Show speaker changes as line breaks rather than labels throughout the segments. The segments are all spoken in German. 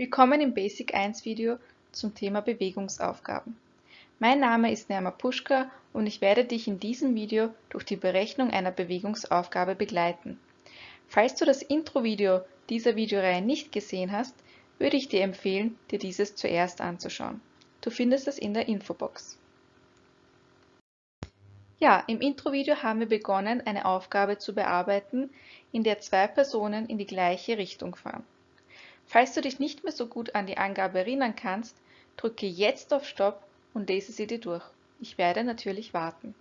Willkommen im Basic 1 Video zum Thema Bewegungsaufgaben. Mein Name ist Nerma Puschka und ich werde dich in diesem Video durch die Berechnung einer Bewegungsaufgabe begleiten. Falls du das Intro-Video dieser Videoreihe nicht gesehen hast, würde ich dir empfehlen, dir dieses zuerst anzuschauen. Du findest es in der Infobox. Ja, im Intro-Video haben wir begonnen, eine Aufgabe zu bearbeiten, in der zwei Personen in die gleiche Richtung fahren. Falls du dich nicht mehr so gut an die Angabe erinnern kannst, drücke jetzt auf Stopp und lese sie dir durch. Ich werde natürlich warten.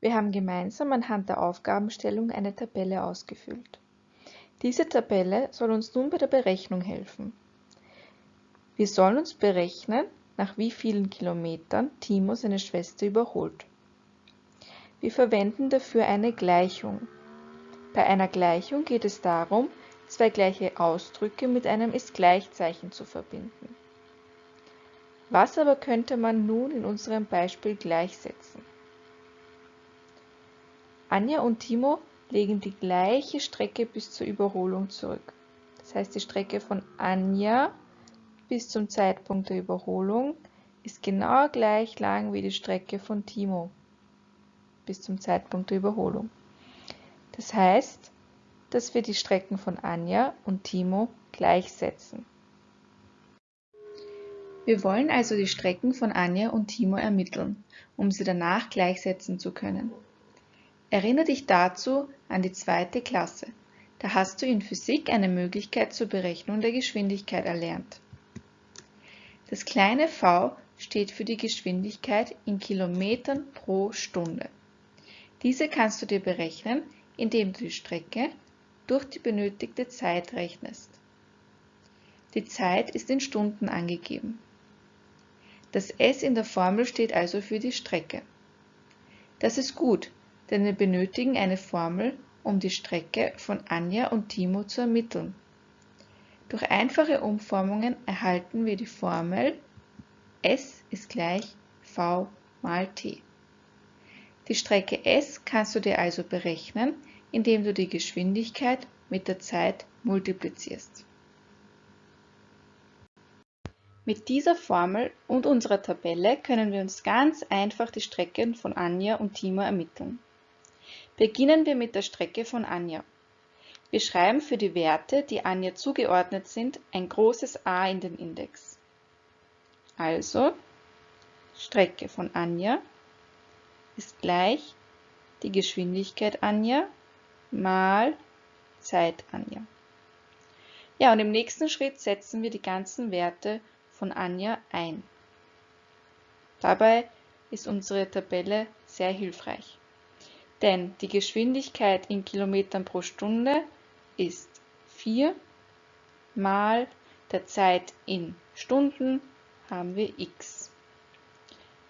Wir haben gemeinsam anhand der Aufgabenstellung eine Tabelle ausgefüllt. Diese Tabelle soll uns nun bei der Berechnung helfen. Wir sollen uns berechnen, nach wie vielen Kilometern Timo seine Schwester überholt. Wir verwenden dafür eine Gleichung. Bei einer Gleichung geht es darum, zwei gleiche Ausdrücke mit einem Ist-Gleichzeichen zu verbinden. Was aber könnte man nun in unserem Beispiel gleichsetzen? Anja und Timo legen die gleiche Strecke bis zur Überholung zurück. Das heißt, die Strecke von Anja bis zum Zeitpunkt der Überholung ist genau gleich lang wie die Strecke von Timo bis zum Zeitpunkt der Überholung. Das heißt, dass wir die Strecken von Anja und Timo gleichsetzen. Wir wollen also die Strecken von Anja und Timo ermitteln, um sie danach gleichsetzen zu können. Erinnere dich dazu an die zweite Klasse. Da hast du in Physik eine Möglichkeit zur Berechnung der Geschwindigkeit erlernt. Das kleine v steht für die Geschwindigkeit in Kilometern pro Stunde. Diese kannst du dir berechnen, indem du die Strecke durch die benötigte Zeit rechnest. Die Zeit ist in Stunden angegeben. Das S in der Formel steht also für die Strecke. Das ist gut, denn wir benötigen eine Formel, um die Strecke von Anja und Timo zu ermitteln. Durch einfache Umformungen erhalten wir die Formel S ist gleich V mal T. Die Strecke S kannst du dir also berechnen, indem du die Geschwindigkeit mit der Zeit multiplizierst. Mit dieser Formel und unserer Tabelle können wir uns ganz einfach die Strecken von Anja und Timo ermitteln. Beginnen wir mit der Strecke von Anja. Wir schreiben für die Werte, die Anja zugeordnet sind, ein großes A in den Index. Also Strecke von Anja ist gleich die Geschwindigkeit Anja mal Zeit Anja. Ja, und im nächsten Schritt setzen wir die ganzen Werte von Anja ein. Dabei ist unsere Tabelle sehr hilfreich. Denn die Geschwindigkeit in Kilometern pro Stunde ist 4 mal der Zeit in Stunden haben wir x.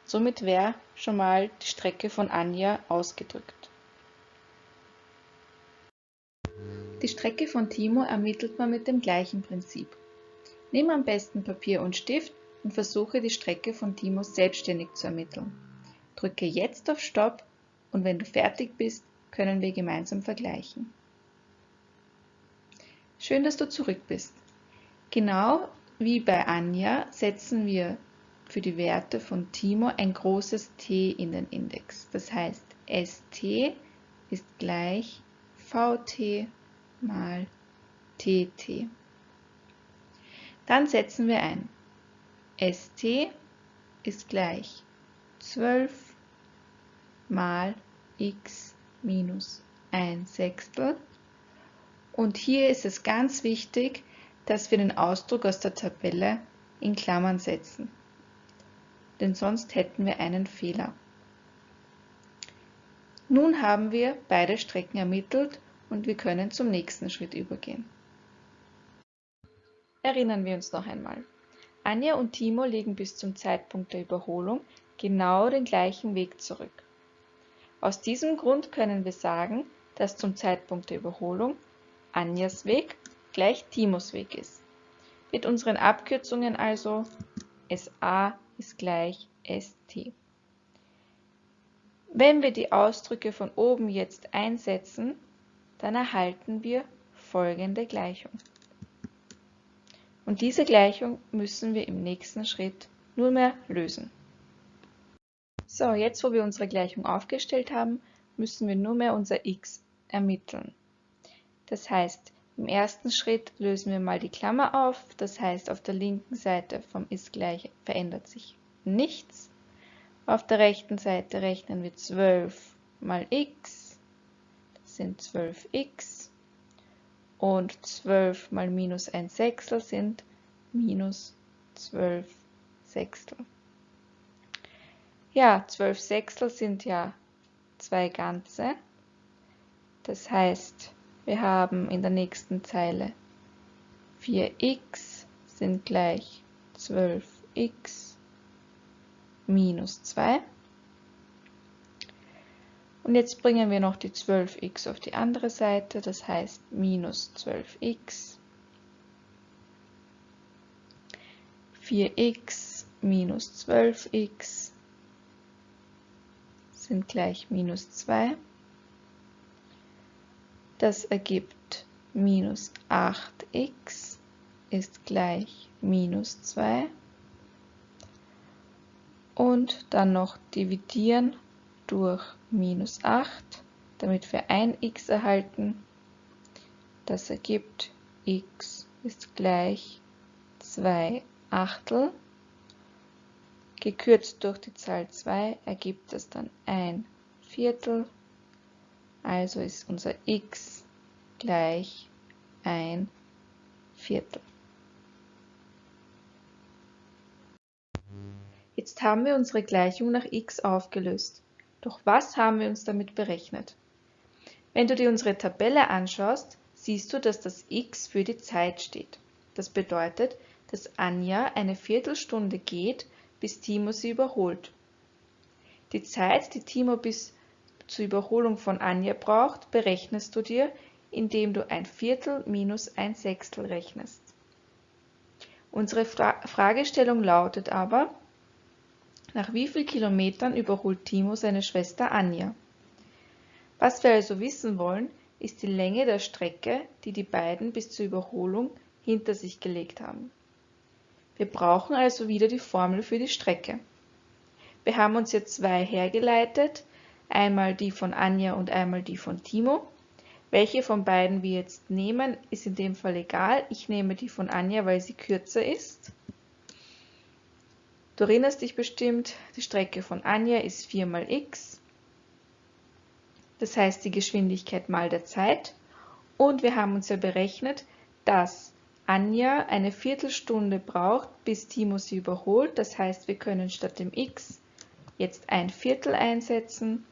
Somit wäre schon mal die Strecke von Anja ausgedrückt. Die Strecke von Timo ermittelt man mit dem gleichen Prinzip. Nimm am besten Papier und Stift und versuche die Strecke von Timo selbstständig zu ermitteln. Drücke jetzt auf Stopp und wenn du fertig bist, können wir gemeinsam vergleichen. Schön, dass du zurück bist. Genau wie bei Anja setzen wir für die Werte von Timo ein großes T in den Index. Das heißt, ST ist gleich VT mal tt. Dann setzen wir ein. st ist gleich 12 mal x minus 1 Sechstel. Und hier ist es ganz wichtig, dass wir den Ausdruck aus der Tabelle in Klammern setzen. Denn sonst hätten wir einen Fehler. Nun haben wir beide Strecken ermittelt und wir können zum nächsten Schritt übergehen. Erinnern wir uns noch einmal. Anja und Timo legen bis zum Zeitpunkt der Überholung genau den gleichen Weg zurück. Aus diesem Grund können wir sagen, dass zum Zeitpunkt der Überholung Anjas Weg gleich Timos Weg ist. Mit unseren Abkürzungen also SA ist gleich ST. Wenn wir die Ausdrücke von oben jetzt einsetzen, dann erhalten wir folgende Gleichung. Und diese Gleichung müssen wir im nächsten Schritt nunmehr lösen. So, jetzt wo wir unsere Gleichung aufgestellt haben, müssen wir nunmehr unser x ermitteln. Das heißt, im ersten Schritt lösen wir mal die Klammer auf, das heißt auf der linken Seite vom ist gleich verändert sich nichts. Auf der rechten Seite rechnen wir 12 mal x, sind 12x und 12 mal minus 1 Sechstel sind minus 12 Sechstel. Ja, 12 Sechstel sind ja zwei ganze. Das heißt, wir haben in der nächsten Zeile 4x sind gleich 12x minus 2. Und jetzt bringen wir noch die 12x auf die andere Seite, das heißt minus 12x. 4x minus 12x sind gleich minus 2. Das ergibt minus 8x ist gleich minus 2. Und dann noch dividieren durch minus 8, damit wir ein x erhalten. Das ergibt x ist gleich 2 Achtel. Gekürzt durch die Zahl 2 ergibt es dann ein Viertel. Also ist unser x gleich ein Viertel. Jetzt haben wir unsere Gleichung nach x aufgelöst. Doch was haben wir uns damit berechnet? Wenn du dir unsere Tabelle anschaust, siehst du, dass das x für die Zeit steht. Das bedeutet, dass Anja eine Viertelstunde geht, bis Timo sie überholt. Die Zeit, die Timo bis zur Überholung von Anja braucht, berechnest du dir, indem du ein Viertel minus ein Sechstel rechnest. Unsere Fra Fragestellung lautet aber, nach wie vielen Kilometern überholt Timo seine Schwester Anja? Was wir also wissen wollen, ist die Länge der Strecke, die die beiden bis zur Überholung hinter sich gelegt haben. Wir brauchen also wieder die Formel für die Strecke. Wir haben uns jetzt zwei hergeleitet, einmal die von Anja und einmal die von Timo. Welche von beiden wir jetzt nehmen, ist in dem Fall egal. Ich nehme die von Anja, weil sie kürzer ist. Du erinnerst dich bestimmt, die Strecke von Anja ist 4 mal x, das heißt die Geschwindigkeit mal der Zeit. Und wir haben uns ja berechnet, dass Anja eine Viertelstunde braucht, bis Timo sie überholt. Das heißt, wir können statt dem x jetzt ein Viertel einsetzen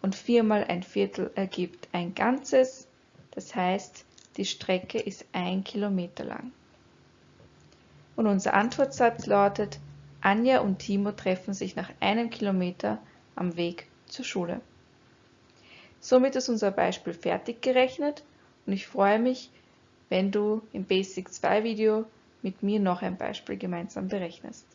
und 4 mal ein Viertel ergibt ein Ganzes. Das heißt, die Strecke ist ein Kilometer lang. Und unser Antwortsatz lautet, Anja und Timo treffen sich nach einem Kilometer am Weg zur Schule. Somit ist unser Beispiel fertig gerechnet und ich freue mich, wenn du im Basic 2 Video mit mir noch ein Beispiel gemeinsam berechnest.